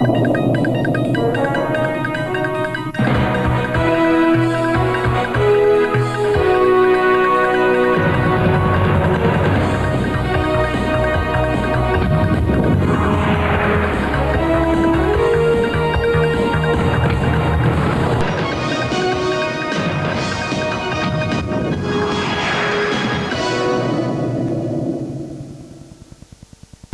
you